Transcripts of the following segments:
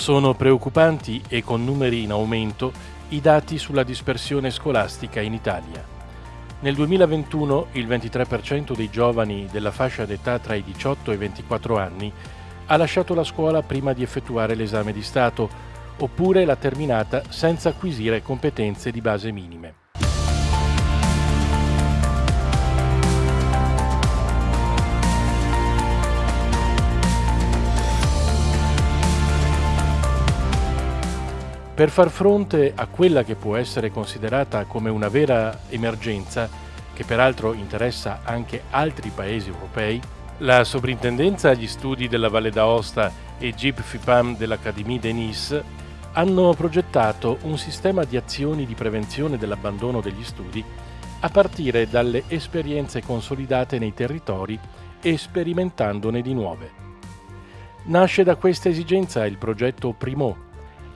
Sono preoccupanti e con numeri in aumento i dati sulla dispersione scolastica in Italia. Nel 2021 il 23% dei giovani della fascia d'età tra i 18 e i 24 anni ha lasciato la scuola prima di effettuare l'esame di Stato, oppure l'ha terminata senza acquisire competenze di base minime. Per far fronte a quella che può essere considerata come una vera emergenza, che peraltro interessa anche altri paesi europei, la Soprintendenza agli Studi della Valle d'Aosta e GIP FIPAM dell'Académie de Nice hanno progettato un sistema di azioni di prevenzione dell'abbandono degli studi a partire dalle esperienze consolidate nei territori e sperimentandone di nuove. Nasce da questa esigenza il progetto Primo,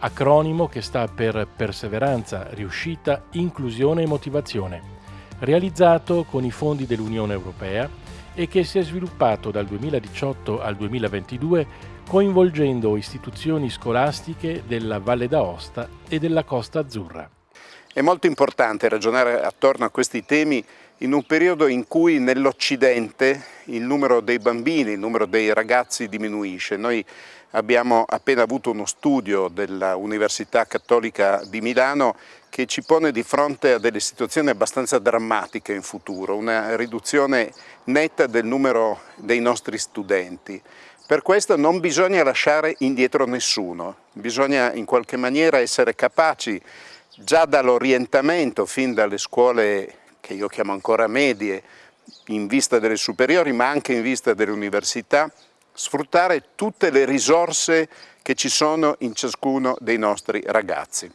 acronimo che sta per Perseveranza, Riuscita, Inclusione e Motivazione, realizzato con i fondi dell'Unione Europea e che si è sviluppato dal 2018 al 2022 coinvolgendo istituzioni scolastiche della Valle d'Aosta e della Costa Azzurra. È molto importante ragionare attorno a questi temi in un periodo in cui nell'Occidente il numero dei bambini, il numero dei ragazzi diminuisce. Noi abbiamo appena avuto uno studio dell'Università Cattolica di Milano che ci pone di fronte a delle situazioni abbastanza drammatiche in futuro, una riduzione netta del numero dei nostri studenti. Per questo non bisogna lasciare indietro nessuno, bisogna in qualche maniera essere capaci già dall'orientamento, fin dalle scuole che io chiamo ancora medie, in vista delle superiori ma anche in vista delle università, sfruttare tutte le risorse che ci sono in ciascuno dei nostri ragazzi.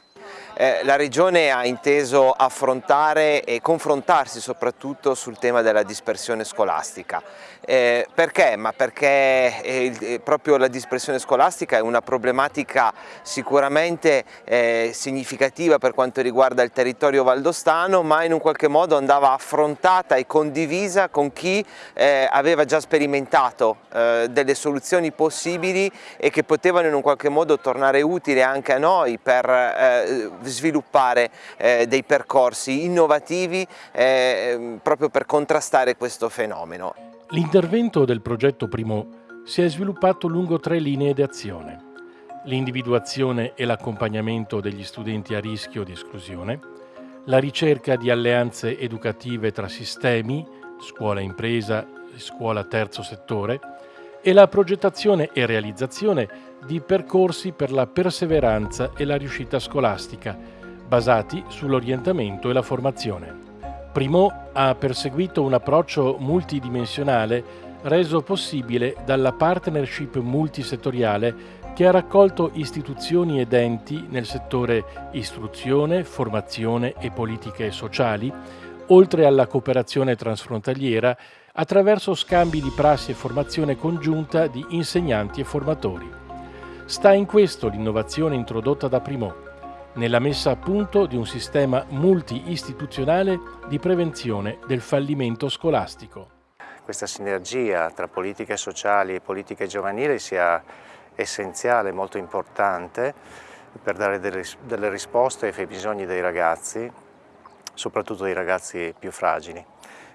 Eh, la Regione ha inteso affrontare e confrontarsi soprattutto sul tema della dispersione scolastica. Eh, perché? Ma perché eh, eh, proprio la dispersione scolastica è una problematica sicuramente eh, significativa per quanto riguarda il territorio valdostano, ma in un qualche modo andava affrontata e condivisa con chi aveva già sperimentato delle soluzioni possibili e che potevano in un qualche modo tornare utili anche a noi per sviluppare eh, dei percorsi innovativi eh, proprio per contrastare questo fenomeno. L'intervento del progetto Primo si è sviluppato lungo tre linee d'azione. L'individuazione e l'accompagnamento degli studenti a rischio di esclusione, la ricerca di alleanze educative tra sistemi, scuola-impresa e scuola-terzo settore, e la progettazione e realizzazione di percorsi per la perseveranza e la riuscita scolastica, basati sull'orientamento e la formazione. Primo ha perseguito un approccio multidimensionale reso possibile dalla partnership multisettoriale che ha raccolto istituzioni ed enti nel settore istruzione, formazione e politiche sociali, oltre alla cooperazione transfrontaliera attraverso scambi di prassi e formazione congiunta di insegnanti e formatori. Sta in questo l'innovazione introdotta da Primo, nella messa a punto di un sistema multi-istituzionale di prevenzione del fallimento scolastico. Questa sinergia tra politiche sociali e politiche giovanili sia essenziale, molto importante per dare delle, risposte ai bisogni dei ragazzi, soprattutto dei ragazzi più fragili.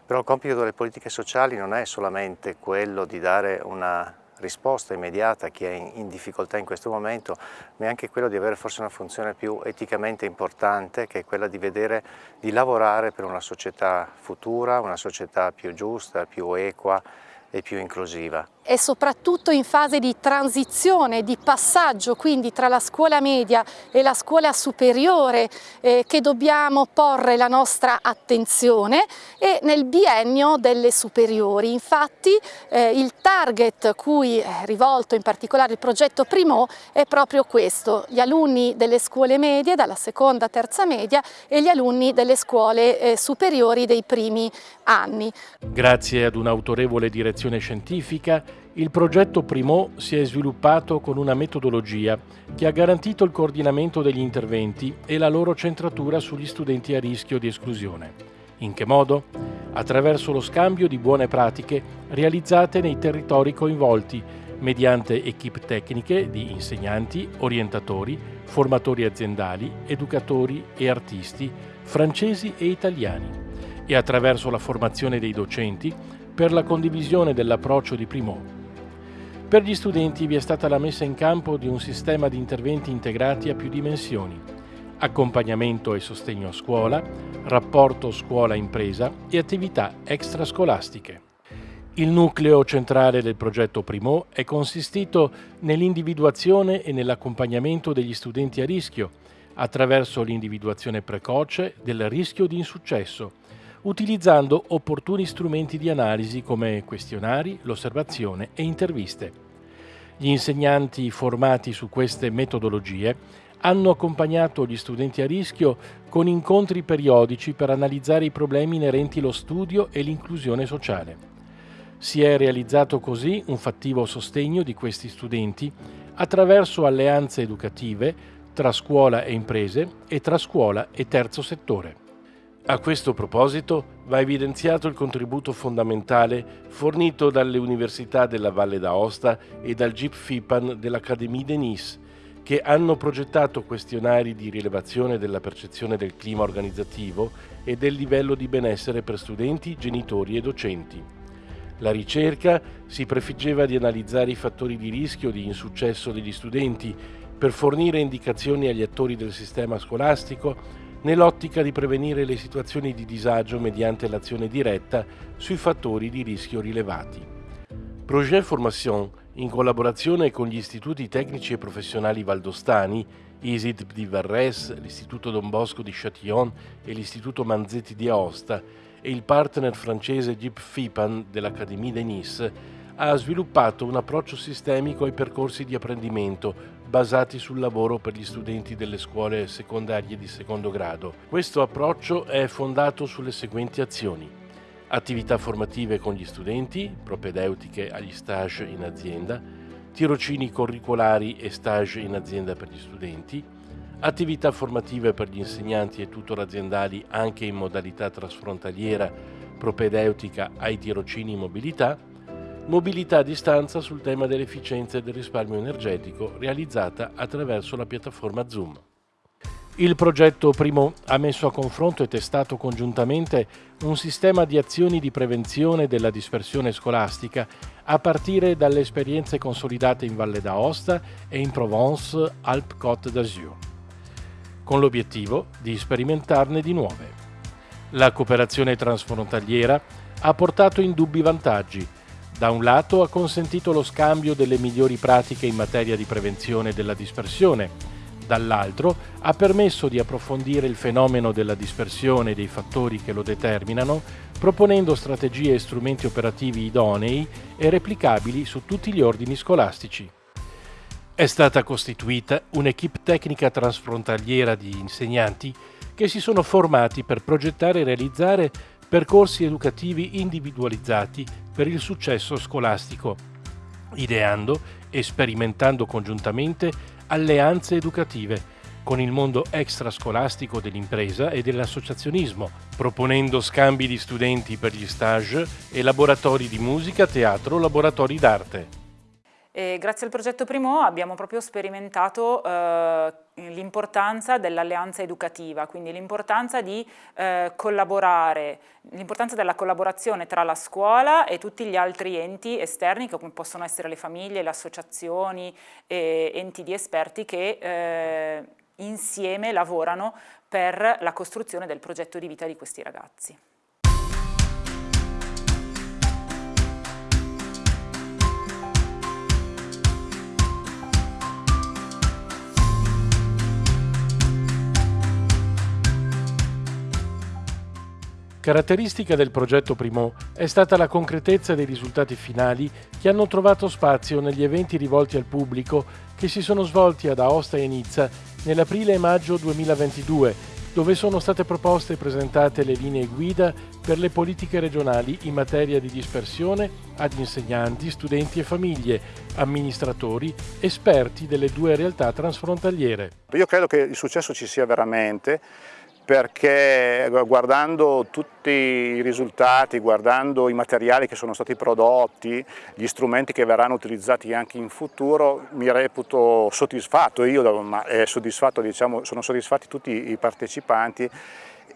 Però il compito delle politiche sociali non è solamente quello di dare una risposta immediata a chi è in difficoltà in questo momento, ma è anche quello di avere forse una funzione più eticamente importante, che è quella di vedere, di lavorare per una società futura, una società più giusta, più equa e più inclusiva e soprattutto in fase di transizione, di passaggio quindi tra la scuola media e la scuola superiore eh, che dobbiamo porre la nostra attenzione e nel biennio delle superiori. Infatti eh, il target cui è rivolto in particolare il progetto Primo è proprio questo, gli alunni delle scuole medie, dalla seconda terza media e gli alunni delle scuole eh, superiori dei primi anni. Grazie ad un'autorevole direzione scientifica il progetto Primo si è sviluppato con una metodologia che ha garantito il coordinamento degli interventi e la loro centratura sugli studenti a rischio di esclusione. In che modo? Attraverso lo scambio di buone pratiche realizzate nei territori coinvolti, mediante equip tecniche di insegnanti, orientatori, formatori aziendali, educatori e artisti francesi e italiani e attraverso la formazione dei docenti per la condivisione dell'approccio di Primo. Per gli studenti vi è stata la messa in campo di un sistema di interventi integrati a più dimensioni, accompagnamento e sostegno a scuola, rapporto scuola-impresa e attività extrascolastiche. Il nucleo centrale del progetto Primo è consistito nell'individuazione e nell'accompagnamento degli studenti a rischio, attraverso l'individuazione precoce del rischio di insuccesso, utilizzando opportuni strumenti di analisi come questionari, l'osservazione e interviste. Gli insegnanti formati su queste metodologie hanno accompagnato gli studenti a rischio con incontri periodici per analizzare i problemi inerenti allo studio e l'inclusione sociale. Si è realizzato così un fattivo sostegno di questi studenti attraverso alleanze educative tra scuola e imprese e tra scuola e terzo settore. A questo proposito va evidenziato il contributo fondamentale fornito dalle Università della Valle d'Aosta e dal GIP FIPAN dell'Académie de Nice, che hanno progettato questionari di rilevazione della percezione del clima organizzativo e del livello di benessere per studenti, genitori e docenti. La ricerca si prefiggeva di analizzare i fattori di rischio di insuccesso degli studenti per fornire indicazioni agli attori del sistema scolastico nell'ottica di prevenire le situazioni di disagio mediante l'azione diretta sui fattori di rischio rilevati. Projet Formation, in collaborazione con gli istituti tecnici e professionali valdostani, ISID di Varres, l'Istituto Don Bosco di Châtillon e l'Istituto Manzetti di Aosta, e il partner francese Gip Fipan dell'Académie de Nice, ha sviluppato un approccio sistemico ai percorsi di apprendimento basati sul lavoro per gli studenti delle scuole secondarie di secondo grado. Questo approccio è fondato sulle seguenti azioni. Attività formative con gli studenti, propedeutiche agli stage in azienda, tirocini curricolari e stage in azienda per gli studenti, attività formative per gli insegnanti e tutor aziendali anche in modalità trasfrontaliera propedeutica ai tirocini in mobilità, mobilità a distanza sul tema dell'efficienza e del risparmio energetico realizzata attraverso la piattaforma Zoom. Il progetto Primo ha messo a confronto e testato congiuntamente un sistema di azioni di prevenzione della dispersione scolastica a partire dalle esperienze consolidate in Valle d'Aosta e in Provence-Alpes-Côte d'Azur, con l'obiettivo di sperimentarne di nuove. La cooperazione transfrontaliera ha portato indubbi vantaggi, da un lato ha consentito lo scambio delle migliori pratiche in materia di prevenzione della dispersione, dall'altro ha permesso di approfondire il fenomeno della dispersione e dei fattori che lo determinano, proponendo strategie e strumenti operativi idonei e replicabili su tutti gli ordini scolastici. È stata costituita un'equipe tecnica transfrontaliera di insegnanti che si sono formati per progettare e realizzare percorsi educativi individualizzati per il successo scolastico, ideando e sperimentando congiuntamente alleanze educative con il mondo extrascolastico dell'impresa e dell'associazionismo, proponendo scambi di studenti per gli stage e laboratori di musica, teatro, laboratori d'arte. Grazie al progetto Primo abbiamo proprio sperimentato eh, l'importanza dell'alleanza educativa, quindi l'importanza di eh, collaborare, l'importanza della collaborazione tra la scuola e tutti gli altri enti esterni come possono essere le famiglie, le associazioni, e enti di esperti che eh, insieme lavorano per la costruzione del progetto di vita di questi ragazzi. Caratteristica del progetto Primo è stata la concretezza dei risultati finali che hanno trovato spazio negli eventi rivolti al pubblico che si sono svolti ad Aosta e Nizza nell'aprile e maggio 2022, dove sono state proposte e presentate le linee guida per le politiche regionali in materia di dispersione ad insegnanti, studenti e famiglie, amministratori, esperti delle due realtà transfrontaliere. Io credo che il successo ci sia veramente perché guardando tutti i risultati, guardando i materiali che sono stati prodotti, gli strumenti che verranno utilizzati anche in futuro, mi reputo soddisfatto, io ma soddisfatto, diciamo, sono soddisfatti tutti i partecipanti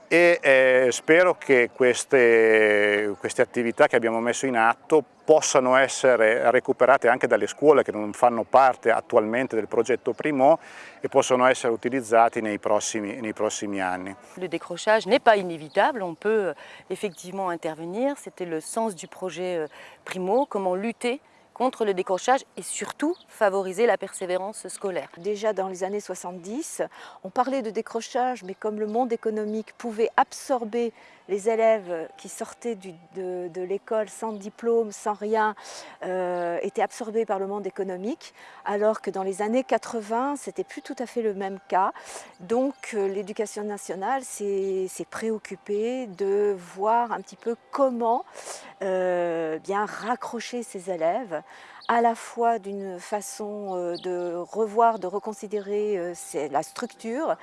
e eh, spero che queste, queste, attività che abbiamo messo in atto possano essere recuperate anche dalle scuole che non fanno parte attualmente del progetto Primo e possano essere utilizzati nei prossimi, nei prossimi anni. Le décrochage n'est pas inévitable, on peut effectivement intervenir, c'était le sens du projet euh, Primo, comment lutter contre le décrochage et surtout favoriser la persévérance scolaire. Déjà dans les années 70, on parlait de décrochage, mais comme le monde économique pouvait absorber les élèves qui sortaient de, l'école sans diplôme, sans rien, euh, étaient absorbés par le monde économique, alors que dans les années 80, c'était plus tout à fait le même cas. Donc euh, l'éducation nationale s'est préoccupée de voir un petit peu comment euh, bien raccrocher ces élèves à la fois d'une façon euh, de revoir, de reconsidérer euh, la structure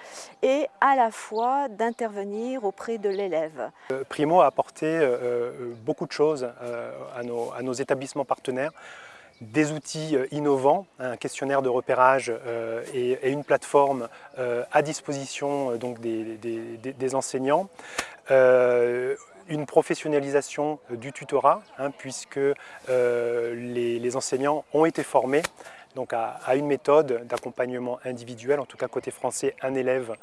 et à la fois d'intervenir auprès de l'élève. Euh, Primo a apporté beaucoup de choses à nos, établissements partenaires des outils innovants, un questionnaire de repérage et, une plateforme à disposition des enseignants une professionnalisation euh, du tutorat, hein, puisque euh, les, enseignants ont été formés à, une méthode d'accompagnement individuel, en tout cas côté français, un élève.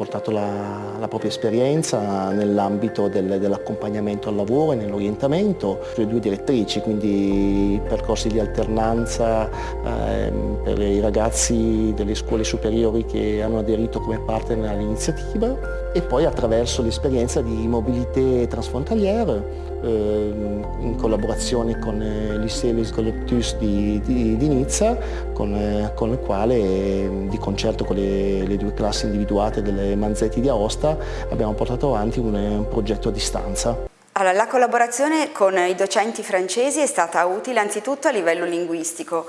Portato la, la propria esperienza nell'ambito del, dell'accompagnamento al lavoro e nell'orientamento, le due direttrici, quindi percorsi di alternanza eh, per i ragazzi delle scuole superiori che hanno aderito come partner all'iniziativa e poi attraverso l'esperienza di mobilité transfrontalière eh, in collaborazione con eh, l'Issei Collectus di, di, di, Nizza, con, eh, con, il quale di concerto con le, le, due classi individuate delle Manzetti di Aosta abbiamo portato avanti un, un progetto a distanza. Allora, la collaborazione con i docenti francesi è stata utile anzitutto a livello linguistico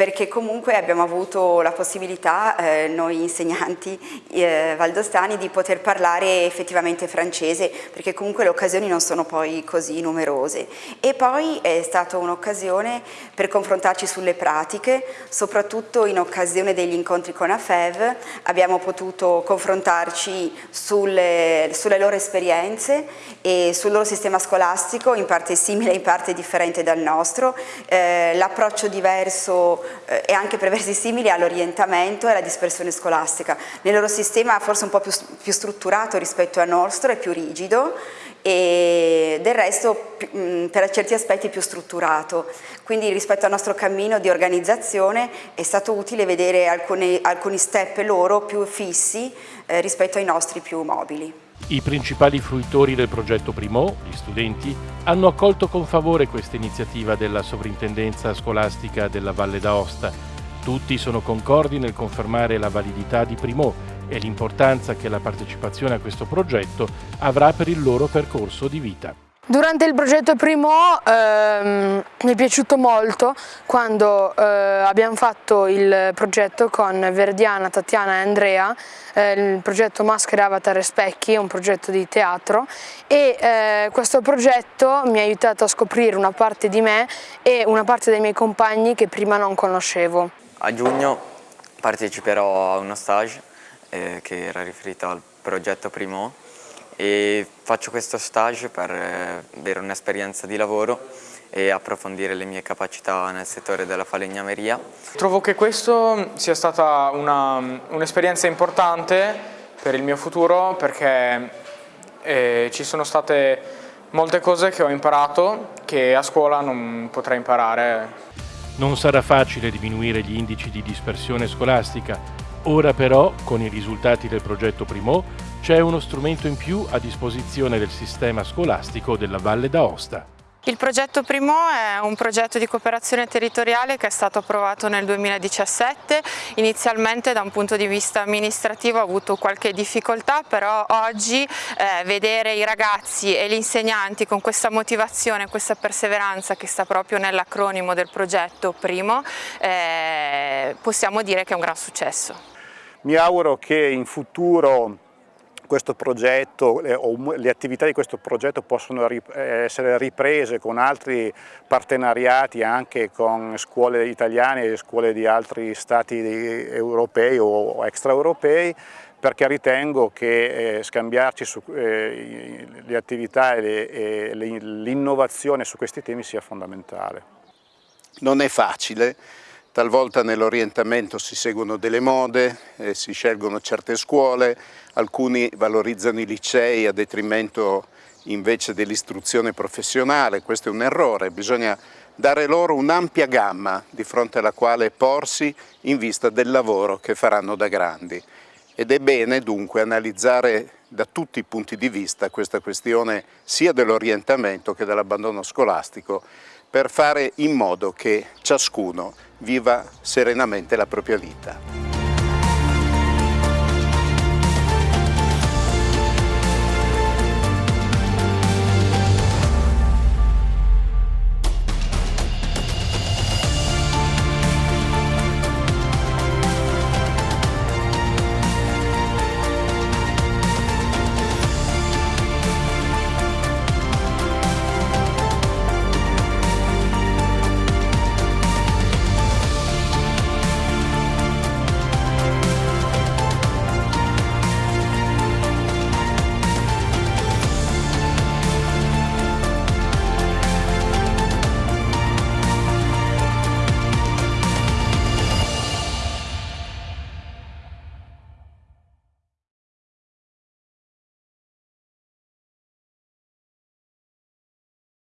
perché comunque abbiamo avuto la possibilità, eh, noi insegnanti eh, valdostani, di poter parlare effettivamente francese, perché comunque le occasioni non sono poi così numerose. E poi è stata un'occasione per confrontarci sulle pratiche, soprattutto in occasione degli incontri con AFEV, abbiamo potuto confrontarci sulle, sulle loro esperienze e sul loro sistema scolastico, in parte simile, in parte differente dal nostro, eh, l'approccio diverso eh, e anche per versi simili all'orientamento e alla dispersione scolastica. Nel loro sistema forse un po' più, più strutturato rispetto al nostro, è più rigido e del resto per certi aspetti più strutturato. Quindi rispetto al nostro cammino di organizzazione è stato utile vedere alcuni, alcuni step loro più fissi eh, rispetto ai nostri più mobili. I principali fruitori del progetto Primo, gli studenti, hanno accolto con favore questa iniziativa della Sovrintendenza Scolastica della Valle d'Aosta. Tutti sono concordi nel confermare la validità di Primo e l'importanza che la partecipazione a questo progetto avrà per il loro percorso di vita. Durante il progetto Primo ehm, mi è piaciuto molto quando eh, abbiamo fatto il progetto con Verdiana, Tatiana e Andrea, eh, il progetto Maschere, Avatar e Specchi, un progetto di teatro e eh, questo progetto mi ha aiutato a scoprire una parte di me e una parte dei miei compagni che prima non conoscevo. A giugno parteciperò a uno stage eh, che era riferito al progetto Primo e faccio questo stage per eh, avere un'esperienza di lavoro e approfondire le mie capacità nel settore della falegnameria. Trovo che questo sia stata un'esperienza un importante per il mio futuro perché eh, ci sono state molte cose che ho imparato che a scuola non potrei imparare. Non sarà facile diminuire gli indici di dispersione scolastica, ora però, con i risultati del progetto Primo, c'è uno strumento in più a disposizione del sistema scolastico della Valle d'Aosta. Il progetto Primo è un progetto di cooperazione territoriale che è stato approvato nel 2017, inizialmente da un punto di vista amministrativo ha avuto qualche difficoltà, però oggi eh, vedere i ragazzi e gli insegnanti con questa motivazione, questa perseveranza che sta proprio nell'acronimo del progetto Primo, eh, possiamo dire che è un gran successo. Mi auguro che in futuro questo progetto le, o le attività di questo progetto possono essere riprese con altri partenariati anche con scuole italiane e scuole di altri stati europei o extraeuropei perché ritengo che eh, scambiarci su, eh, le attività e l'innovazione su questi temi sia fondamentale. Non è facile, talvolta nell'orientamento si seguono delle mode, eh, si scelgono certe scuole, alcuni valorizzano i licei a detrimento invece dell'istruzione professionale, questo è un errore, bisogna dare loro un'ampia gamma di fronte alla quale porsi in vista del lavoro che faranno da grandi. Ed è bene dunque analizzare da tutti i punti di vista questa questione sia dell'orientamento che dell'abbandono scolastico per fare in modo che ciascuno viva serenamente la propria vita.